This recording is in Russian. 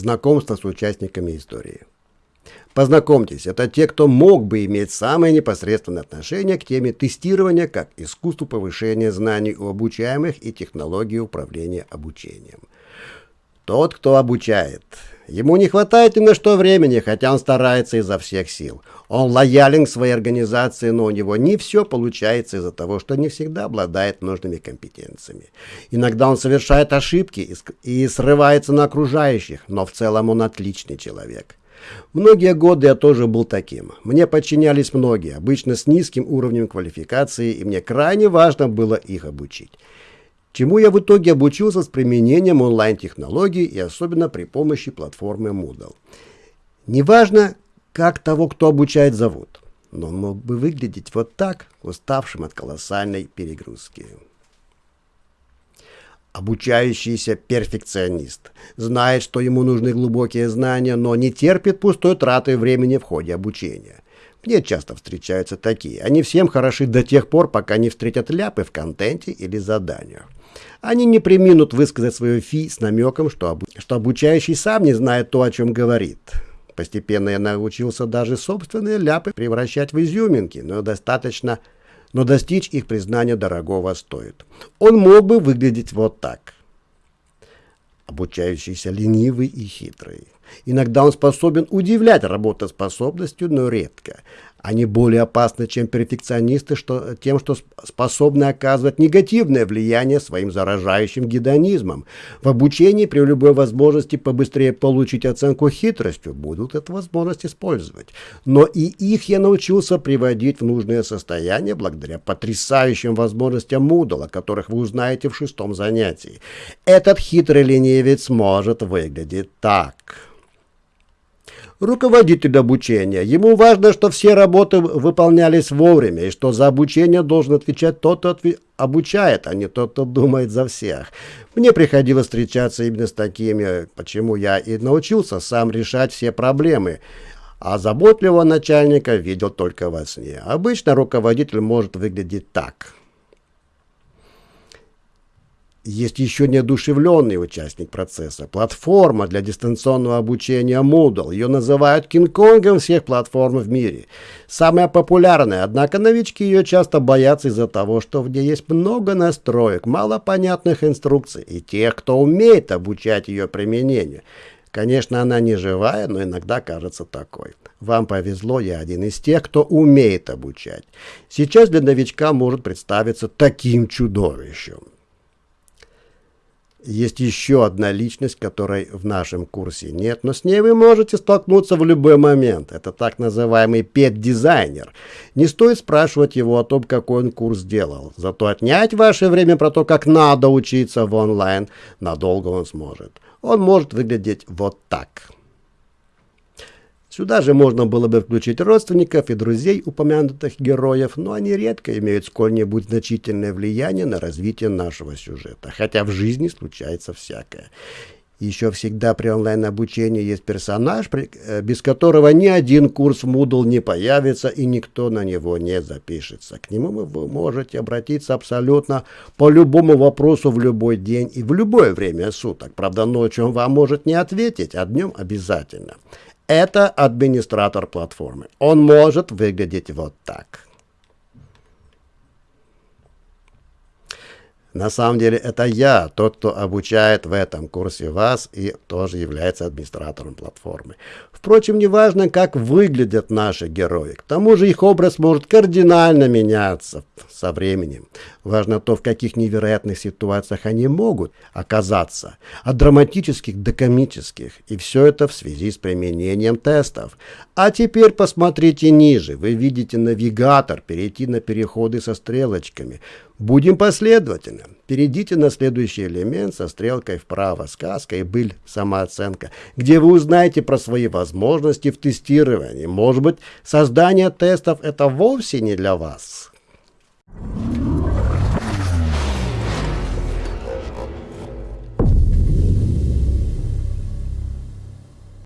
знакомства с участниками истории. Познакомьтесь, это те, кто мог бы иметь самое непосредственное отношение к теме тестирования как искусству повышения знаний у обучаемых и технологии управления обучением. Тот, кто обучает. Ему не хватает ни на что времени, хотя он старается изо всех сил. Он лоялен к своей организации, но у него не все получается из-за того, что не всегда обладает нужными компетенциями. Иногда он совершает ошибки и срывается на окружающих, но в целом он отличный человек. Многие годы я тоже был таким. Мне подчинялись многие, обычно с низким уровнем квалификации, и мне крайне важно было их обучить. Чему я в итоге обучился с применением онлайн-технологий и особенно при помощи платформы Moodle. Неважно, как того, кто обучает, зовут, но он мог бы выглядеть вот так, уставшим от колоссальной перегрузки. Обучающийся перфекционист знает, что ему нужны глубокие знания, но не терпит пустой траты времени в ходе обучения. Мне часто встречаются такие. Они всем хороши до тех пор, пока не встретят ляпы в контенте или заданиях. Они не приминут высказать свое фи с намеком, что, обу что обучающий сам не знает то, о чем говорит. Постепенно я научился даже собственные ляпы превращать в изюминки, но достаточно но достичь их признания дорогого стоит. Он мог бы выглядеть вот так. Обучающийся ленивый и хитрый. Иногда он способен удивлять работоспособностью, но редко. Они более опасны, чем перфекционисты, что, тем, что способны оказывать негативное влияние своим заражающим гедонизмом. В обучении при любой возможности побыстрее получить оценку хитростью будут эту возможность использовать. Но и их я научился приводить в нужное состояние благодаря потрясающим возможностям Moodle, о которых вы узнаете в шестом занятии. Этот хитрый ленивец может выглядеть так руководитель обучения. Ему важно, что все работы выполнялись вовремя, и что за обучение должен отвечать тот, кто обучает, а не тот, кто думает за всех. Мне приходилось встречаться именно с такими, почему я и научился сам решать все проблемы. А заботливого начальника видел только во сне. Обычно руководитель может выглядеть так – есть еще неодушевленный участник процесса. Платформа для дистанционного обучения Moodle. Ее называют Кинг-Конгом всех платформ в мире. Самая популярная, однако новички ее часто боятся из-за того, что в ней есть много настроек, мало понятных инструкций и тех, кто умеет обучать ее применению. Конечно, она не живая, но иногда кажется такой. Вам повезло, я один из тех, кто умеет обучать. Сейчас для новичка может представиться таким чудовищем. Есть еще одна личность, которой в нашем курсе нет, но с ней вы можете столкнуться в любой момент. Это так называемый пет-дизайнер. Не стоит спрашивать его о том, какой он курс делал. Зато отнять ваше время про то, как надо учиться в онлайн, надолго он сможет. Он может выглядеть вот так. Сюда же можно было бы включить родственников и друзей упомянутых героев, но они редко имеют сколь-нибудь значительное влияние на развитие нашего сюжета, хотя в жизни случается всякое. Еще всегда при онлайн-обучении есть персонаж, э, без которого ни один курс Moodle не появится и никто на него не запишется. К нему вы можете обратиться абсолютно по любому вопросу в любой день и в любое время суток. Правда, ночью он вам может не ответить, а днем обязательно. Это администратор платформы. Он может выглядеть вот так. На самом деле это я, тот, кто обучает в этом курсе вас и тоже является администратором платформы. Впрочем, неважно, как выглядят наши герои. К тому же их образ может кардинально меняться со временем. Важно то, в каких невероятных ситуациях они могут оказаться. От драматических до комических. И все это в связи с применением тестов. А теперь посмотрите ниже. Вы видите навигатор, перейти на переходы со стрелочками. Будем последовательны. Перейдите на следующий элемент со стрелкой вправо, сказка и быль, самооценка, где вы узнаете про свои возможности в тестировании. Может быть, создание тестов это вовсе не для вас.